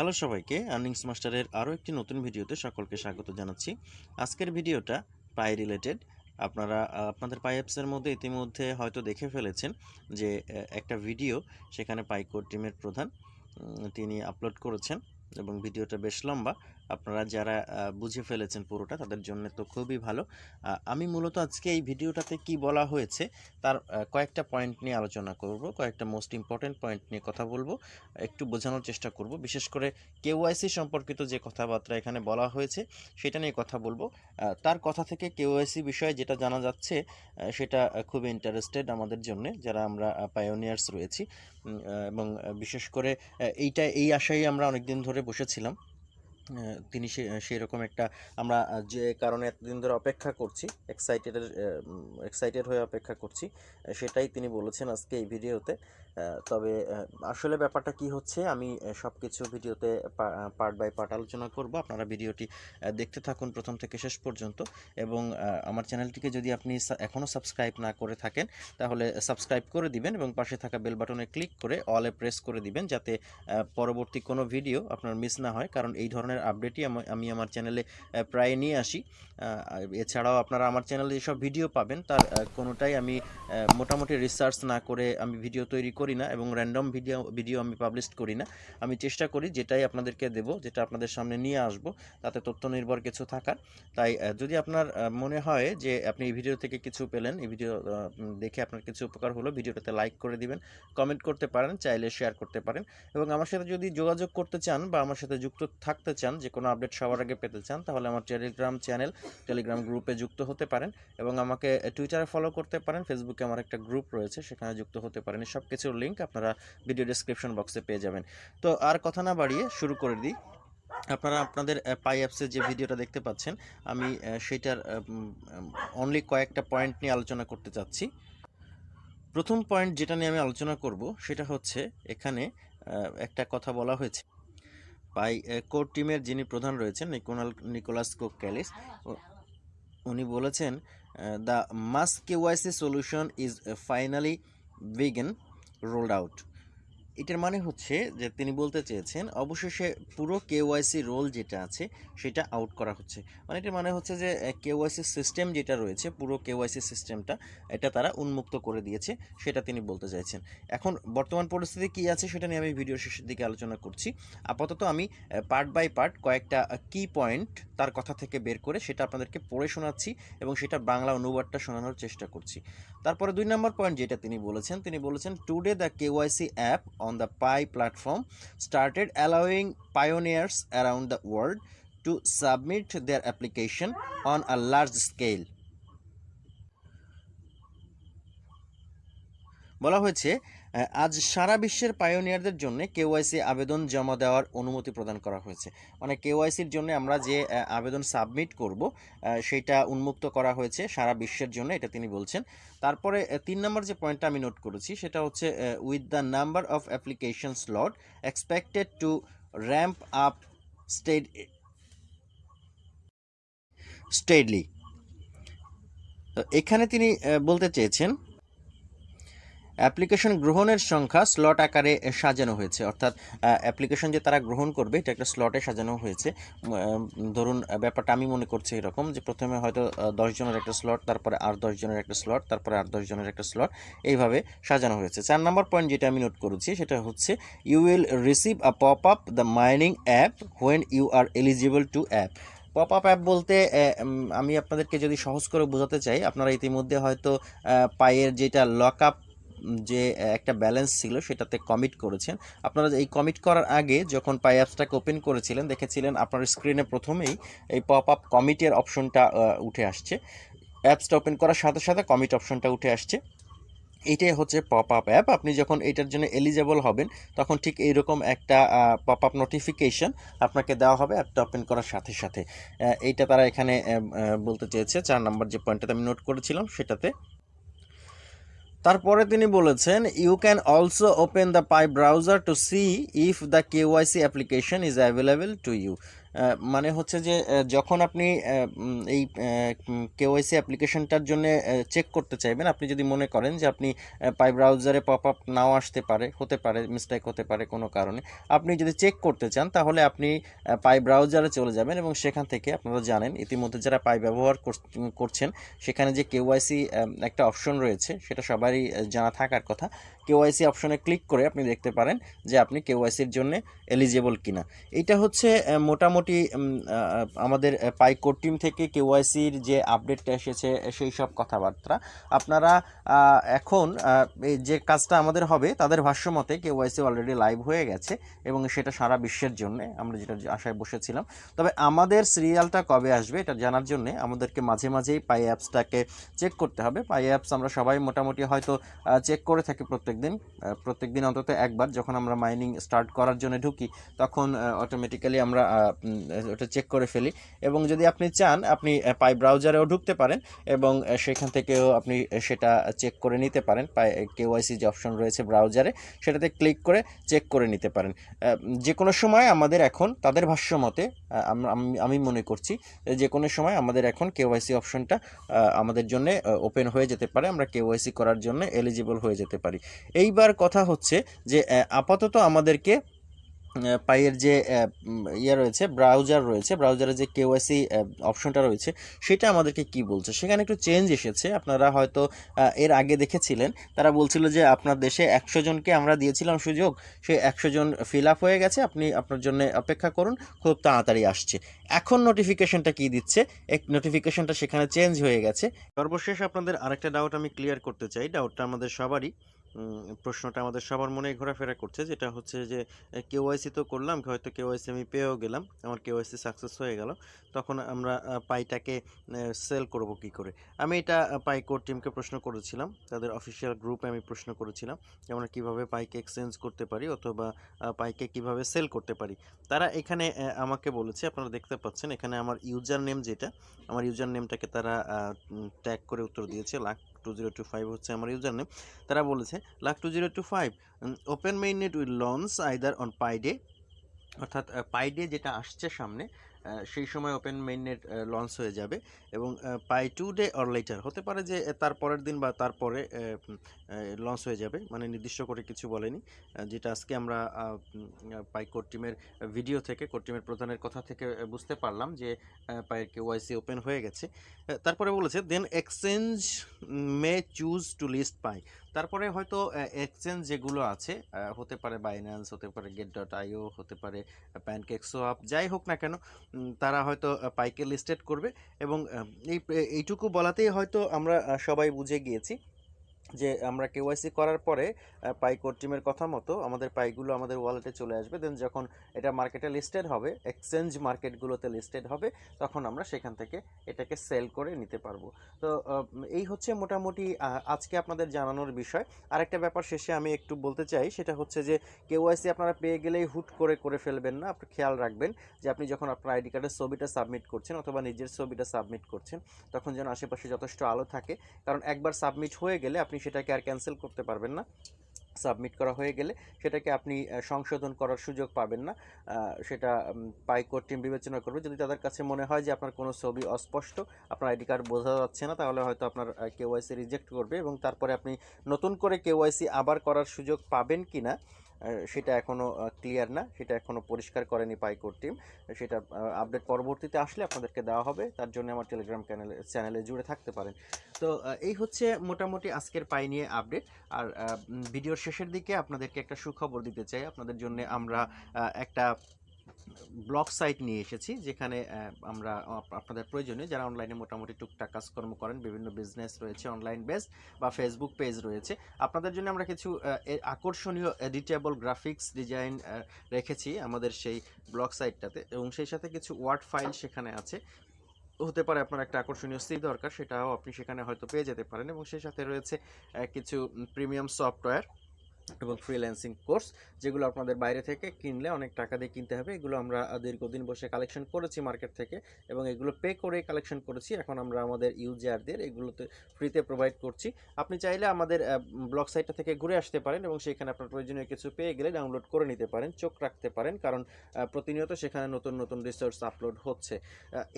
Hello সবাইকে, earnings মাস্টারের আরও একটি নতুন ভিডিওতে সকলকে স্বাগত জানাচ্ছি। আজকের ভিডিওটা পাই রিলেটেড। আপনারা, আপনাদের পাই অ্যাপসের মধ্যে ইতিমধ্যে হয়তো দেখে ফেলেছেন যে একটা ভিডিও সেখানে পাইকোর টিমের প্রধান তিনি আপলোড করেছেন এবং ভিডিওটা বেশ লম্বা। আপনারা যারা বুঝে ফেলেছেন পুরোটা তাদের জন্য তো খুবই ভালো। আমি মূলত আজকে এই ভিডিওটাতে কি বলা হয়েছে তার কয়েকটা পয়েন্ট নিয়ে আলোচনা করব, কয়েকটা মোস্ট ইম্পর্টেন্ট পয়েন্ট নিয়ে কথা বলব, একটু বোঝানোর চেষ্টা করব। বিশেষ করে কেওয়াইসি সম্পর্কিত যে কথাবার্তা এখানে বলা হয়েছে সেটা নিয়ে কথা বলব। তার কথা থেকে কেওয়াইসি বিষয়ে যেটা জানা যাচ্ছে সেটা খুবই ইন্টারেস্টেড আমাদের জন্য যারা আমরা পায়োনিয়ার্স রয়েছি। এবং বিশেষ করে এইটা, এই আশায় আমরা অনেকদিন ধরে বসেছিলাম। তিনি সে সেই রকম একটা, আমরা যে কারণে এতদিন ধরে অপেক্ষা করছি এক্সাইটেডের এক্সাইটেড হয়ে অপেক্ষা করছি সেটাই তিনি বলেছেন আজকে এই ভিডিওতে। তবে আসলে ব্যাপারটা কি হচ্ছে, আমি সব কিছু ভিডিওতে পার্ট বাই পার্ট আলোচনা করব। আপনারা ভিডিওটি দেখতে থাকুন প্রথম থেকে শেষ পর্যন্ত। এবং আমার চ্যানেলটিকে যদি আপনি এখনও সাবস্ক্রাইব না করে থাকেন, তাহলে সাবস্ক্রাইব করে দিবেন এবং পাশে থাকা বেল বাটনে ক্লিক করে অলে প্রেস করে দিবেন, যাতে পরবর্তী কোনো ভিডিও আপনার মিস না হয়। কারণ এই ধরনের আপডেটই আমি আমি আমার চ্যানেলে প্রায় নিয়ে আসি। এছাড়াও আপনারা আমার চ্যানেলে যেসব ভিডিও পাবেন, তার কোনোটাই আমি মোটামুটি রিসার্চ না করে আমি ভিডিও তৈরি করি না এবং র্যান্ডম ভিডিও ভিডিও আমি পাবলিশ করি না। আমি চেষ্টা করি যেটাই আপনাদেরকে দেব, যেটা আপনাদের সামনে নিয়ে আসব, তাতে তথ্য নির্ভর কিছু থাকার। তাই যদি আপনার মনে হয় যে আপনি এই ভিডিও থেকে কিছু পেলেন, এই ভিডিও দেখে আপনার কিছু উপকার হলো ভিডিওটাতে লাইক করে দিবেন কমেন্ট করতে পারেন, চাইলে শেয়ার করতে পারেন। এবং আমার সাথে যদি যোগাযোগ করতে চান বা আমার সাথে যুক্ত থাকতে চান যে কোনো আপডেট সবার আগে পেতে চান, তাহলে আমার টেলিগ্রাম চ্যানেল টেলিগ্রাম গ্রুপে যুক্ত হতে পারেন এবং আমাকে টুইটারে ফলো করতে পারেন ফেসবুকে আমার একটা গ্রুপ রয়েছে, সেখানে যুক্ত হতে পারেন। সব কিছুর লিঙ্ক আপনারা ভিডিও ডেসক্রিপশন বক্সে পেয়ে যাবেন। তো আর কথা না বাড়িয়ে শুরু করে দিই। আপনারা আপনাদের পাই অ্যাপসে যে ভিডিওটা দেখতে পাচ্ছেন, আমি সেটার অনলি কয়েকটা পয়েন্ট নিয়ে আলোচনা করতে চাচ্ছি। প্রথম পয়েন্ট যেটা নিয়ে আমি আলোচনা করব, সেটা হচ্ছে এখানে একটা কথা বলা হয়েছে। পাই কোর টিমের যিনি প্রধান রয়েছেন, নিকোনাল, নিকোলাস কো ক্যালিস উ- উনি বলেছেন the mass KYC solution is finally begin rolled out. এটার মানে হচ্ছে যে তিনি বলতে চেয়েছেন, অবশেষে পুরো কেওয়াইসি রোল যেটা আছে সেটা আউট করা হচ্ছে। মানে এটার মানে হচ্ছে যে কেওয়াইসি সিস্টেম যেটা রয়েছে, পুরো কেওয়াইসি সিস্টেমটা, এটা তারা উন্মুক্ত করে দিয়েছে, সেটা তিনি বলতে চাইছেন। এখন বর্তমান পরিস্থিতি কী আছে সেটা নিয়ে আমি ভিডিওর শেষের দিকে আলোচনা করছি। আপাতত আমি পার্ট বাই পার্ট কয়েকটা কি পয়েন্ট তার কথা থেকে বের করে সেটা আপনাদেরকে পড়ে শোনাচ্ছি এবং সেটা বাংলা অনুবাদটা শোনানোর চেষ্টা করছি। তারপরে দুই নম্বর পয়েন্ট যেটা তিনি বলেছেন তিনি বলেছেন today the KYC app on the Pi platform started allowing pioneers around the world to submit their application on a large scale. বলা হয়েছে আজ সারা বিশ্বের পায়োনিয়ারদের জন্য কেওয়াইসি আবেদন জমা দেওয়ার অনুমতি প্রদান করা হয়েছে। মানে কেওয়াইসির জন্য আমরা যে আবেদন সাবমিট করব সেটা উন্মুক্ত করা হয়েছে সারা বিশ্বের জন্য, এটা তিনি বলছেন। তারপরে তিন নম্বর যে পয়েন্টটা আমি নোট করেছি, সেটা হচ্ছে with the number of application slot expected to ramp up stead steadily এখানে তিনি বলতে চেয়েছেন অ্যাপ্লিকেশন গ্রহণের সংখ্যা স্লট আকারে সাজানো হয়েছে। অর্থাৎ অ্যাপ্লিকেশন যে তারা গ্রহণ করবে, এটা একটা স্লটে সাজানো হয়েছে। ধরুন ব্যাপারটা আমি মনে করছি এরকম যে প্রথমে হয়তো জনের একটা স্লট, তারপরে আর জনের একটা স্লট, তারপরে আর জনের একটা স্লট, এইভাবে সাজানো হয়েছে। চার নম্বর পয়েন্ট যেটা আমি নোট করেছি, সেটা হচ্ছে you will receive a pop up the mining app when you are eligible to app pop up app বলতে আমি আপনাদেরকে যদি সহজ করে বোঝাতে চাই, আপনারা ইতিমধ্যে হয়তো পায়ের যেটা লক আপ যে একটা ব্যালেন্স ছিল সেটাতে কমিট করেছেন। আপনারা এই কমিট করার আগে যখন পাই অ্যাপসটাকে ওপেন করেছিলেন, দেখেছিলেন আপনার স্ক্রিনে প্রথমেই এই পপ আপ কমিটের অপশনটা উঠে আসছে। অ্যাপসটা ওপেন করার সাথে সাথে কমিট অপশনটা উঠে আসছে। এইটাই হচ্ছে পপ আপ অ্যাপ আপনি যখন এটার জন্য এলিজেবল হবেন, তখন ঠিক এইরকম একটা পপ আপ নোটিফিকেশন আপনাকে দেওয়া হবে অ্যাপটা ওপেন করার সাথে সাথে। এইটা তারা এখানে বলতে চেয়েছে। চার নম্বর যে পয়েন্টটাতে আমি নোট করেছিলাম, সেটাতে তারপরে তিনি বলেছেন you can also open the Pi browser to see if the KYC application is available to you মানে হচ্ছে যে যখন আপনি এই কেওয়াইসি অ্যাপ্লিকেশনটার জন্য চেক করতে চাইবেন আপনি যদি মনে করেন যে আপনি পাই ব্রাউজারে পপ আপ নাও আসতে পারে হতে পারে মিস্টেক হতে পারে কোনো কারণে আপনি যদি চেক করতে চান তাহলে আপনি পাই ব্রাউজারে চলে যাবেন এবং সেখান থেকে আপনারা জানেন ইতিমধ্যে যারা পাই ব্যবহার কর- করছেন সেখানে যে কেওয়াইসি একটা অপশন রয়েছে সেটা সবারই জানা থাকার কথা কেওয়াইসি অপশনে ক্লিক করে আপনি দেখতে পারেন যে আপনি কেওয়াইসির জন্য এলিজেবল কিনা। এটা হচ্ছে আহ, মোটামুটি আমাদের পাই কোর টিম থেকে কেওয়াইসির যে আপডেটটা এসেছে, সেই সব কথাবার্তা। আপনারা এখন যে কাজটা আমাদের হবে, তাদের ভাষ্য মতে কেওয়াইসি অলরেডি লাইভ হয়ে গেছে এবং সেটা সারা বিশ্বের জন্য, আমরা যেটা আশায় বসেছিলাম। তবে আমাদের সিরিয়ালটা কবে আসবে, এটা জানার জন্য আমাদেরকে মাঝে মাঝেই পাই অ্যাপসটাকে চেক করতে হবে। পাই অ্যাপস আমরা সবাই মোটামুটি হয়তো চেক করে থাকি প্রত্যেক দিন প্রত্যেক দিন অন্তত একবার। যখন আমরা মাইনিং স্টার্ট করার জন্য ঢুকি, তখন অটোমেটিক্যালি আমরা ওটা চেক করে ফেলি। এবং যদি আপনি চান, আপনি পাই ব্রাউজারেও ঢুকতে পারেন এবং সেখান থেকেও আপনি সেটা চেক করে নিতে পারেন। পাই কেওয়াইসি যে অপশন রয়েছে ব্রাউজারে সেটাতে ক্লিক করে চেক করে নিতে পারেন। যে কোনো সময় আমাদের এখন, তাদের ভাষ্য মতে আমি- মনে করছি যে কোনো সময় আমাদের এখন কেওয়াইসি অপশনটা আমাদের জন্য ওপেন হয়ে যেতে পারে। আমরা কেওয়াইসি করার জন্য এলিজিবল হয়ে যেতে পারি। এইবার কথা হচ্ছে যে আপাতত আমাদেরকে পাইয়ের যে ইয়ে রয়েছে ব্রাউজার রয়েছে ব্রাউজারে যে কেওয়াইসি অপশনটা রয়েছে, সেটা আমাদেরকে কি বলছে? সেখানে একটু চেঞ্জ এসেছে। আপনারা হয়তো এর আগে দেখেছিলেন, তারা বলছিল যে আপনার দেশে একশো জনকে আমরা দিয়েছিলাম সুযোগ সেই একশো জন ফিল আপ হয়ে গেছে, আপনি আপনার জন্য অপেক্ষা করুন, খুব তাড়াতাড়ি আসছে। এখন নোটিফিকেশনটা কি দিচ্ছে? এক নোটিফিকেশনটা সেখানে চেঞ্জ হয়ে গেছে। সর্বশেষ আপনাদের আরেকটা ডাউট আমি ক্লিয়ার করতে চাই ডাউটটা আমাদের সবারই। প্রশ্নটা আমাদের সবার মনে ঘোরাফেরা করছে, যেটা হচ্ছে যে কেওয়াইসি তো করলাম, হয়তো কেওয়াইসি আমি পেয়েও গেলাম, আমার কেওয়াইসি সাকসেস হয়ে গেল, তখন আমরা পাইটাকে সেল করব কি করে? আমি এটা পাই কোর টিমকে প্রশ্ন করেছিলাম, তাদের অফিসিয়াল গ্রুপে আমি প্রশ্ন করেছিলাম আমরা কীভাবে পাইকে এক্সচেঞ্জ করতে পারি, অথবা পাইকে কীভাবে সেল করতে পারি? তারা এখানে আমাকে বলেছে, আপনারা দেখতে পাচ্ছেন, এখানে আমার ইউজার নেম যেটা, আমার ইউজার নেমটাকে তারা ট্যাগ করে উত্তর দিয়েছে, luck two zero two five হচ্ছে আমার ইউজার নেম তারা বলেছে luck two zero two five open mainnet will launch, either on Pi day অর্থাৎ পাইডে যেটা আসছে সামনে সেই সময় ওপেন মেইননেট লঞ্চ হয়ে যাবে এবং Pi two day or later হতে পারে যে তার পরের দিন বা তারপরে লঞ্চ হয়ে যাবে মানে নির্দিষ্ট করে কিছু বলেনি যেটা আজকে আমরা পাই কোর টিমের ভিডিও থেকে কোর টিমের প্রধানের কথা থেকে বুঝতে পারলাম যে পায়ের কেওয়াইসি ওপেন হয়ে গেছে। তারপরে বলেছে then exchange may choose to list পাই তারপরে হয়তো এক্সচেঞ্জ যেগুলো আছে হতে পারে বাইন্যান্স হতে পারে গেট ডট আইও হতে পারে প্যানকেক সোয়াপ যাই হোক না কেন তারা হয়তো পাইকে লিস্টেড করবে এবং এই এইটুকু বলাতেই হয়তো আমরা সবাই বুঝে গিয়েছি। যে আমরা কেওয়াইসি করার পরে পাই কোর টিমের কথা মতো আমাদের পাইগুলো আমাদের ওয়ালেটে চলে আসবে। দেন যখন এটা মার্কেটে লিস্টেড হবে এক্সচেঞ্জ মার্কেটগুলোতে লিস্টেড হবে, তখন আমরা সেখান থেকে এটাকে সেল করে নিতে পারব। তো এই হচ্ছে মোটামুটি আজকে আপনাদের জানানোর বিষয়। আরেকটা ব্যাপার শেষে আমি একটু বলতে চাই, সেটা হচ্ছে যে কেওয়াইসি আপনারা পেয়ে গেলেই হুট করে করে ফেলবেন না। আপনি খেয়াল রাখবেন যে আপনি যখন আপনার আইডি কার্ডের ছবিটা সাবমিট করছেন অথবা নিজের ছবিটা সাবমিট করছেন, তখন যেন আশেপাশে যথেষ্ট আলো থাকে। কারণ একবার সাবমিট হয়ে গেলে আপনি সেটাকে আর ক্যান্সেল করতে পারবেন না। সাবমিট করা হয়ে গেলে সেটাকে আপনি সংশোধন করার সুযোগ পাবেন না। সেটা পাইকোর টিম বিবেচনা করবে। যদি তাদের কাছে মনে হয় যে আপনার কোনো ছবি অস্পষ্ট, আপনার আইডি কার্ড বোঝা যাচ্ছে না, তাহলে হয়তো আপনার কেওয়াইসি রিজেক্ট করবে এবং তারপরে আপনি নতুন করে কেওয়াইসি আবার করার সুযোগ পাবেন কি না সেটা এখনও ক্লিয়ার না, সেটা এখনও পরিষ্কার করেনি পাইকোর টিম সেটা আপডেট পরবর্তীতে আসলে আপনাদেরকে দেওয়া হবে, তার জন্য আমার টেলিগ্রাম চ্যানেলে চ্যানেলে জুড়ে থাকতে পারেন। তো এই হচ্ছে মোটামুটি আজকের পাই নিয়ে আপডেট আর ভিডিওর শেষের দিকে আপনাদেরকে একটা সুখবর দিতে চাই। আপনাদের জন্য আমরা একটা ব্লগ সাইট নিয়ে এসেছি, যেখানে আমরা আপনাদের প্রয়োজনে যারা অনলাইনে মোটামুটি টুকটাক কাজকর্ম করেন, বিভিন্ন বিজনেস রয়েছে অনলাইন বেস বা ফেসবুক পেজ রয়েছে, আপনাদের জন্য আমরা কিছু আকর্ষণীয় এডিটেবল গ্রাফিক্স ডিজাইন রেখেছি আমাদের সেই ব্লগ সাইটটাতে এবং সেই সাথে কিছু ওয়ার্ড ফাইল সেখানে আছে। হতে পারে আপনার একটা আকর্ষণীয় সি দরকার, সেটাও আপনি সেখানে হয়তো পেয়ে যেতে পারেন এবং সেই সাথে রয়েছে কিছু প্রিমিয়াম সফটওয়্যার এবং ফ্রিল্যান্সিং কোর্স যেগুলো আপনাদের বাইরে থেকে কিনলে অনেক টাকা দিয়ে কিনতে হবে। এগুলো আমরা দীর্ঘদিন বসে কালেকশন করেছি মার্কেট থেকে এবং এগুলো পে করে কালেকশন করেছি। এখন আমরা আমাদের ইউজারদের এগুলোতে ফ্রিতে প্রোভাইড করছি। আপনি চাইলে আমাদের ব্লগ সাইটটা থেকে ঘুরে আসতে পারেন এবং সেখানে আপনার প্রয়োজনীয় কিছু পেয়ে গেলে ডাউনলোড করে নিতে পারেন, চোখ রাখতে পারেন কারণ প্রতিনিয়ত সেখানে নতুন নতুন রিসোর্স আপলোড হচ্ছে।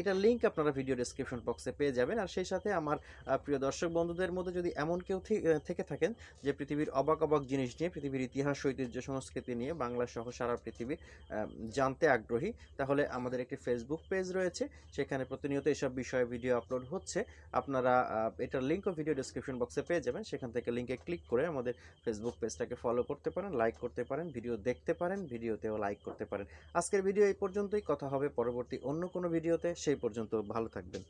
এটার লিঙ্ক আপনারা ভিডিও ডেসক্রিপশন বক্সে পেয়ে যাবেন। আর সেই সাথে আমার প্রিয় দর্শক বন্ধুদের মধ্যে যদি এমন কেউ থেকে থাকেন যে পৃথিবীর অবাক অবাক জিনিস নিয়ে, পৃথিবীর ইতিহাস, ঐতিহ্য, সংস্কৃতি নিয়ে বাংলা সহ সারা পৃথিবী জানতে আগ্রহী। তাহলে আমাদের একটি ফেসবুক পেজ রয়েছে, সেখানে প্রতিনিয়ত এসব বিষয়ে ভিডিও আপলোড হচ্ছে। আপনারা এটার লিঙ্কও ভিডিও ডেসক্রিপশন বক্সে পেয়ে যাবেন। সেখান থেকে লিঙ্কে ক্লিক করে আমাদের ফেসবুক পেজটাকে ফলো করতে পারেন লাইক করতে পারেন ভিডিও দেখতে পারেন ভিডিওতেও লাইক করতে পারেন। আজকের ভিডিও এই পর্যন্তই। কথা হবে পরবর্তী অন্য কোনো ভিডিওতে সেই পর্যন্ত ভালো থাকবেন।